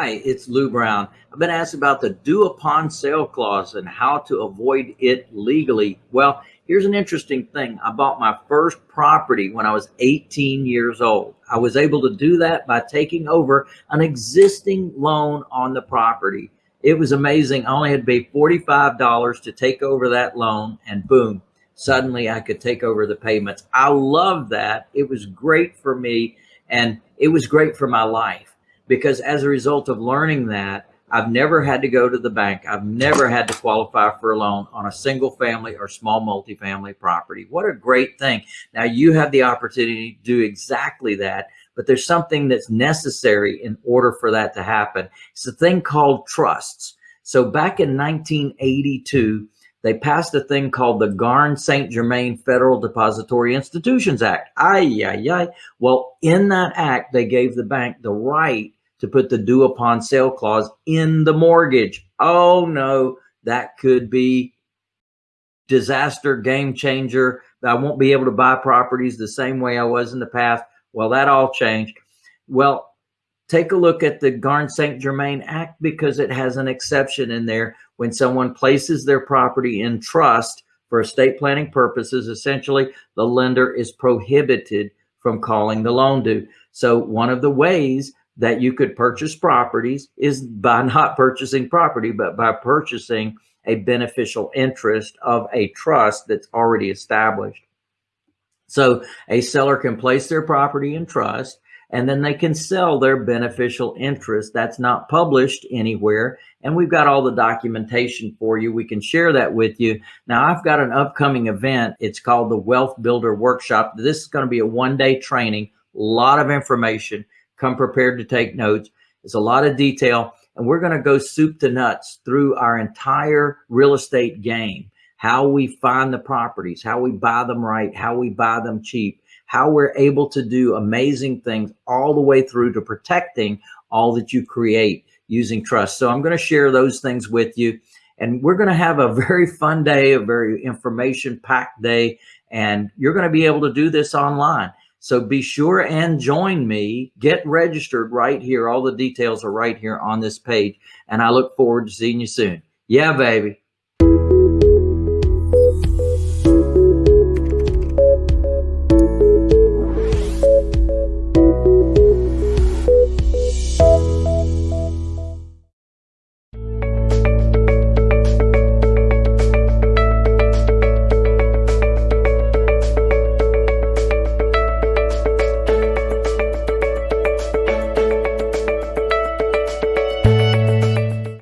it's Lou Brown. I've been asked about the due upon sale clause and how to avoid it legally. Well, here's an interesting thing. I bought my first property when I was 18 years old. I was able to do that by taking over an existing loan on the property. It was amazing. I only had to pay $45 to take over that loan and boom, suddenly I could take over the payments. I love that. It was great for me and it was great for my life because as a result of learning that, I've never had to go to the bank. I've never had to qualify for a loan on a single family or small multifamily property. What a great thing. Now you have the opportunity to do exactly that, but there's something that's necessary in order for that to happen. It's a thing called trusts. So back in 1982, they passed a thing called the Garn St. Germain Federal Depository Institutions Act. Ay, ay, ay. Well, in that act, they gave the bank the right to put the due upon sale clause in the mortgage. Oh no, that could be disaster, game changer. I won't be able to buy properties the same way I was in the past. Well, that all changed. Well, take a look at the Garn St. Germain Act because it has an exception in there. When someone places their property in trust for estate planning purposes, essentially the lender is prohibited from calling the loan due. So one of the ways that you could purchase properties is by not purchasing property, but by purchasing a beneficial interest of a trust that's already established. So a seller can place their property in trust and then they can sell their beneficial interest. That's not published anywhere. And we've got all the documentation for you. We can share that with you. Now I've got an upcoming event. It's called the Wealth Builder Workshop. This is going to be a one day training, a lot of information. Come prepared to take notes. It's a lot of detail and we're going to go soup to nuts through our entire real estate game, how we find the properties, how we buy them right, how we buy them cheap, how we're able to do amazing things all the way through to protecting all that you create using trust. So I'm going to share those things with you. And we're going to have a very fun day, a very information packed day. And you're going to be able to do this online. So be sure and join me. Get registered right here. All the details are right here on this page. And I look forward to seeing you soon. Yeah, baby.